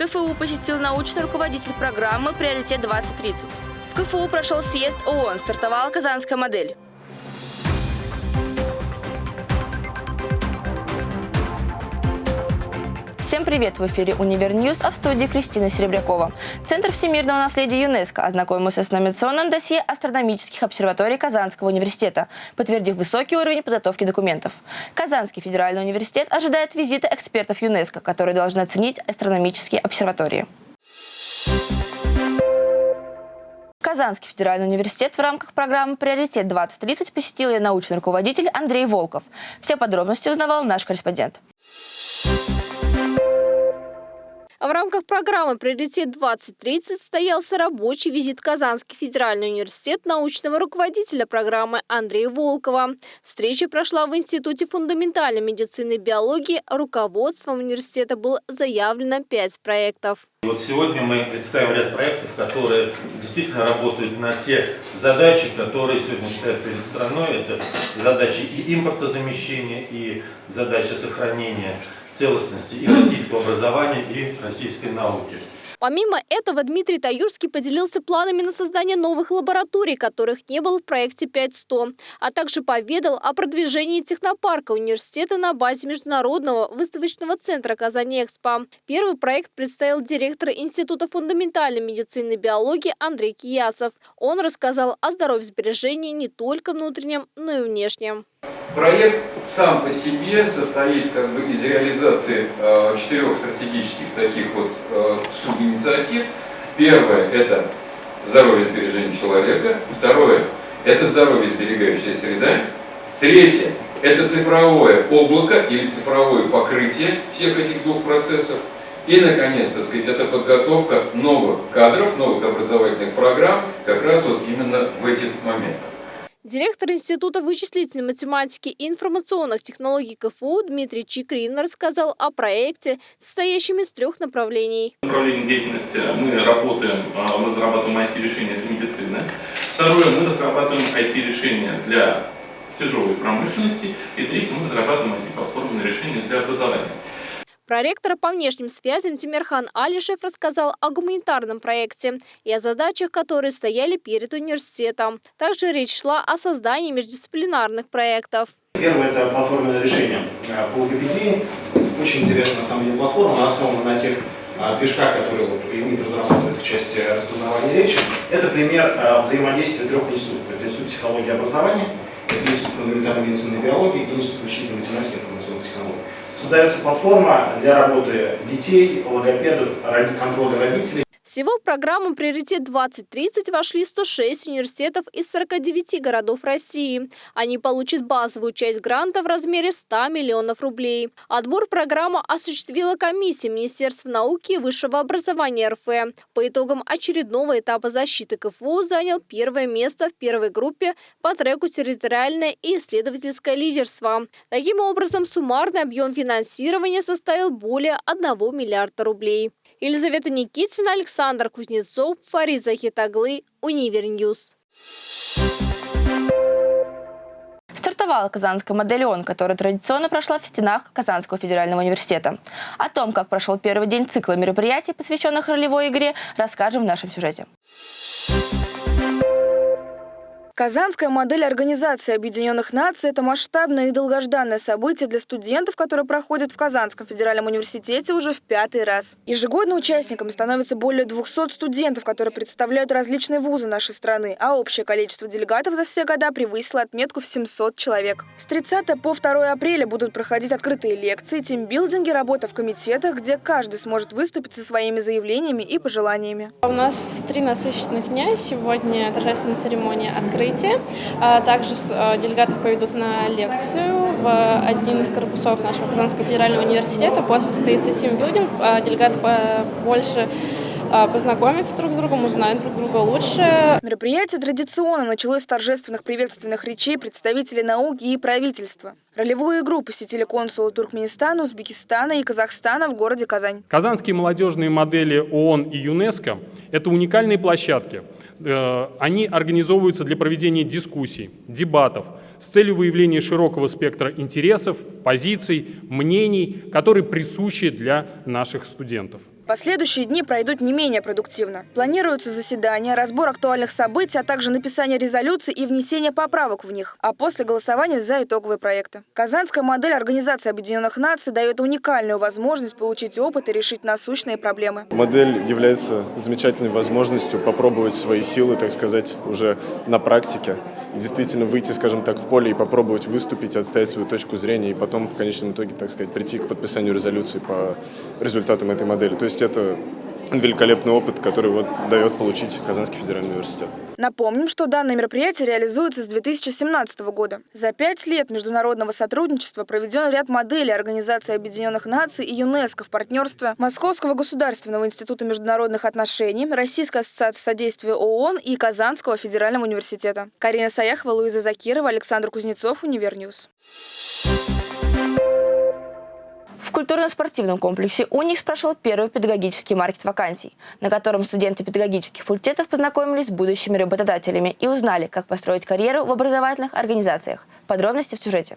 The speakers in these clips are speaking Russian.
КФУ посетил научный руководитель программы «Приоритет-2030». В КФУ прошел съезд ООН, стартовала казанская модель. Всем привет! В эфире «Универ News», а в студии Кристина Серебрякова. Центр всемирного наследия ЮНЕСКО ознакомился с номинационным досье астрономических обсерваторий Казанского университета, подтвердив высокий уровень подготовки документов. Казанский федеральный университет ожидает визита экспертов ЮНЕСКО, которые должны оценить астрономические обсерватории. Казанский федеральный университет в рамках программы «Приоритет-2030» посетил ее научный руководитель Андрей Волков. Все подробности узнавал наш корреспондент. В рамках программы «Приоритет-2030» состоялся рабочий визит Казанский федеральный университет научного руководителя программы Андрея Волкова. Встреча прошла в Институте фундаментальной медицины и биологии. Руководством университета было заявлено пять проектов. Вот сегодня мы представим ряд проектов, которые действительно работают на те задачи, которые сегодня стоят перед страной. Это задачи и импортозамещения, и задачи сохранения целостности и российского образования, и российской науки. Помимо этого, Дмитрий Таюрский поделился планами на создание новых лабораторий, которых не было в проекте 5.100, а также поведал о продвижении технопарка университета на базе Международного выставочного центра «Казань-Экспо». Первый проект представил директор Института фундаментальной медицины и биологии Андрей Киясов. Он рассказал о здоровье сбережении не только внутреннем, но и внешнем. Проект сам по себе состоит как бы из реализации э, четырех стратегических таких вот э, субинициатив. Первое – это здоровье сбережение человека. Второе – это здоровье сберегающая среда. Третье – это цифровое облако или цифровое покрытие всех этих двух процессов. И, наконец, так сказать, это подготовка новых кадров, новых образовательных программ как раз вот именно в этих моментах. Директор Института вычислительной математики и информационных технологий КФУ Дмитрий Чикрин рассказал о проекте, состоящем из трех направлений. Направление деятельности мы работаем, а, мы разрабатываем IT-решения для медицины. Второе, мы разрабатываем IT-решения для тяжелой промышленности. И третье, мы разрабатываем IT-платформенные решения для образования. Проректор по внешним связям Тимирхан Алишев рассказал о гуманитарном проекте и о задачах, которые стояли перед университетом. Также речь шла о создании междисциплинарных проектов. Первое – это платформенное решение по Википедии. Очень интересная, на самом деле, платформа. Основана на тех а, движках, которые вот, ИМИД разрабатывает в части распознавания речи. Это пример а, взаимодействия трех институтов. Это Институт психологии и образования, это Институт фундаментальной медицины и биологии и Институт вычислительной математики. Создается платформа для работы детей, логопедов, контроля родителей. Всего в программу «Приоритет-2030» вошли 106 университетов из 49 городов России. Они получат базовую часть гранта в размере 100 миллионов рублей. Отбор программы осуществила комиссия Министерства науки и высшего образования РФ. По итогам очередного этапа защиты КФУ занял первое место в первой группе по треку «Территориальное и исследовательское лидерство». Таким образом, суммарный объем финансирования составил более 1 миллиарда рублей. Елизавета Никитина, Александр Кузнецов, Фарид Захитаглы, Универ News. Стартовала казанская модель ООН, которая традиционно прошла в стенах Казанского федерального университета. О том, как прошел первый день цикла мероприятий, посвященных ролевой игре, расскажем в нашем сюжете. Казанская модель Организации Объединенных Наций – это масштабное и долгожданное событие для студентов, которое проходит в Казанском федеральном университете уже в пятый раз. Ежегодно участниками становится более 200 студентов, которые представляют различные вузы нашей страны, а общее количество делегатов за все года превысило отметку в 700 человек. С 30 по 2 апреля будут проходить открытые лекции, тимбилдинги, работа в комитетах, где каждый сможет выступить со своими заявлениями и пожеланиями. У нас три насыщенных дня. Сегодня торжественная церемония открытия открытие. А также а, делегаты поведут на лекцию в один из корпусов нашего Казанского федерального университета. После состоится тимбилдинг. А, делегаты больше познакомиться друг с другом, узнать друг друга лучше. Мероприятие традиционно началось с торжественных приветственных речей представителей науки и правительства. Ролевую игру посетили консулы Туркменистана, Узбекистана и Казахстана в городе Казань. Казанские молодежные модели ООН и ЮНЕСКО – это уникальные площадки – они организовываются для проведения дискуссий, дебатов с целью выявления широкого спектра интересов, позиций, мнений, которые присущи для наших студентов. Последующие дни пройдут не менее продуктивно. Планируются заседания, разбор актуальных событий, а также написание резолюций и внесение поправок в них, а после голосования за итоговые проекты. Казанская модель Организации Объединенных Наций дает уникальную возможность получить опыт и решить насущные проблемы. Модель является замечательной возможностью попробовать свои силы, так сказать, уже на практике. И действительно выйти, скажем так, в поле и попробовать выступить, отстоять свою точку зрения и потом в конечном итоге, так сказать, прийти к подписанию резолюции по результатам этой модели. То есть это великолепный опыт, который вот дает получить Казанский федеральный университет. Напомним, что данное мероприятие реализуется с 2017 года. За пять лет международного сотрудничества проведен ряд моделей Организации Объединенных Наций и ЮНЕСКО в партнерстве Московского государственного института международных отношений, Российской ассоциации содействия ООН и Казанского федерального университета. Карина Саяхова, Луиза Закирова, Александр Кузнецов, Универ News. Культурно-спортивном комплексе «Уникс» прошел первый педагогический маркет вакансий, на котором студенты педагогических факультетов познакомились с будущими работодателями и узнали, как построить карьеру в образовательных организациях. Подробности в сюжете.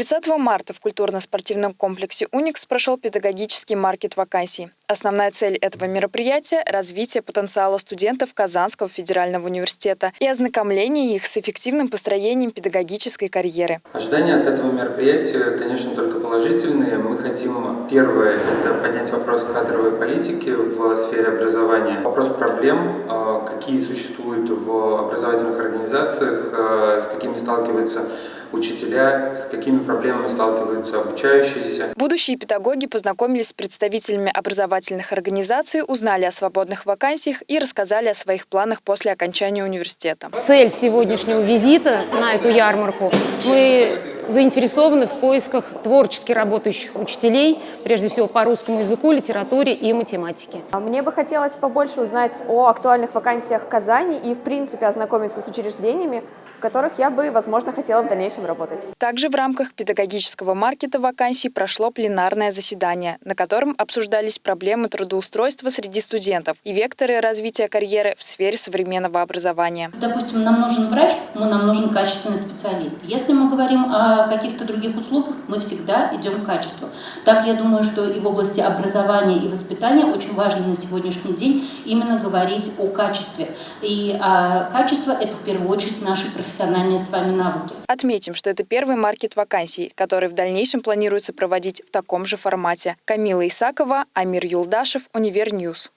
30 марта в культурно-спортивном комплексе «Уникс» прошел педагогический маркет вакансий. Основная цель этого мероприятия – развитие потенциала студентов Казанского федерального университета и ознакомление их с эффективным построением педагогической карьеры. Ожидания от этого мероприятия, конечно, только положительные. Мы хотим, первое, это поднять вопрос кадровой политики в сфере образования, вопрос проблем, э, какие существуют в образовательных организациях, э, с какими сталкиваются учителя, с какими проблемами сталкиваются обучающиеся. Будущие педагоги познакомились с представителями образовательных организаций, узнали о свободных вакансиях и рассказали о своих планах после окончания университета. Цель сегодняшнего визита на эту ярмарку мы заинтересованы в поисках творчески работающих учителей, прежде всего по русскому языку, литературе и математике. Мне бы хотелось побольше узнать о актуальных вакансиях в Казани и, в принципе, ознакомиться с учреждениями, в которых я бы, возможно, хотела в дальнейшем работать. Также в рамках педагогического маркета вакансий прошло пленарное заседание, на котором обсуждались проблемы трудоустройства среди студентов и векторы развития карьеры в сфере современного образования. Допустим, нам нужен врач, нам нужен качественный специалист. Если мы говорим о каких-то других услугах, мы всегда идем к качеству. Так, я думаю, что и в области образования и воспитания очень важно на сегодняшний день именно говорить о качестве. И а, качество – это в первую очередь наши профессиональные профессиональные с вами навыки. Отметим, что это первый маркет вакансий, который в дальнейшем планируется проводить в таком же формате. Камила Исакова, Амир Юлдашев, Универ News.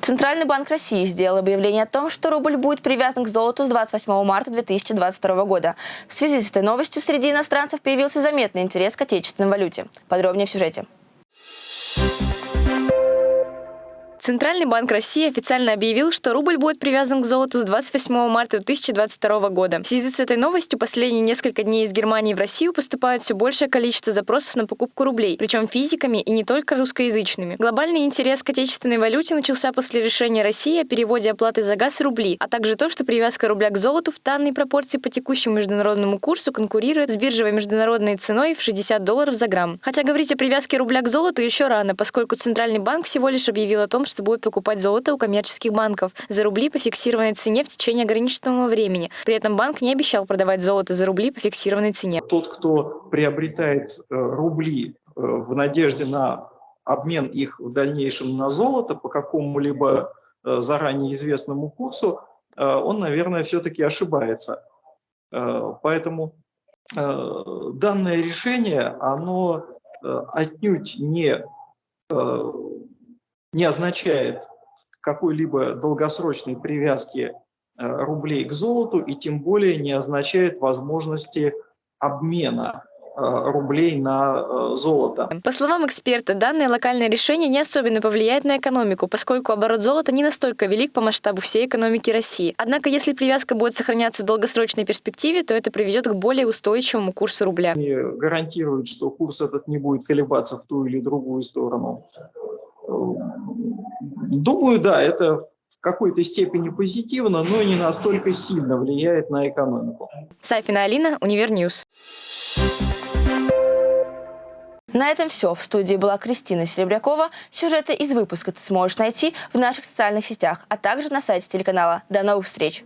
Центральный банк России сделал объявление о том, что рубль будет привязан к золоту с 28 марта 2022 года. В связи с этой новостью среди иностранцев появился заметный интерес к отечественной валюте. Подробнее в сюжете. Центральный банк России официально объявил, что рубль будет привязан к золоту с 28 марта 2022 года. В связи с этой новостью последние несколько дней из Германии в Россию поступает все большее количество запросов на покупку рублей, причем физиками и не только русскоязычными. Глобальный интерес к отечественной валюте начался после решения России о переводе оплаты за газ в рубли, а также то, что привязка рубля к золоту в данной пропорции по текущему международному курсу конкурирует с биржевой международной ценой в 60 долларов за грамм. Хотя говорить о привязке рубля к золоту еще рано, поскольку Центральный банк всего лишь объявил о том, что будет покупать золото у коммерческих банков за рубли по фиксированной цене в течение ограниченного времени. При этом банк не обещал продавать золото за рубли по фиксированной цене. Тот, кто приобретает э, рубли э, в надежде на обмен их в дальнейшем на золото по какому-либо э, заранее известному курсу, он, наверное, все-таки ошибается. Поэтому данное решение, оно отнюдь не не означает какой-либо долгосрочной привязки э, рублей к золоту и тем более не означает возможности обмена э, рублей на э, золото. По словам эксперта, данное локальное решение не особенно повлияет на экономику, поскольку оборот золота не настолько велик по масштабу всей экономики России. Однако, если привязка будет сохраняться в долгосрочной перспективе, то это приведет к более устойчивому курсу рубля. Не гарантирует, что курс этот не будет колебаться в ту или другую сторону. Думаю, да, это в какой-то степени позитивно, но не настолько сильно влияет на экономику. Сафина Алина, Универ News. На этом все. В студии была Кристина Серебрякова. Сюжеты из выпуска ты сможешь найти в наших социальных сетях, а также на сайте телеканала. До новых встреч!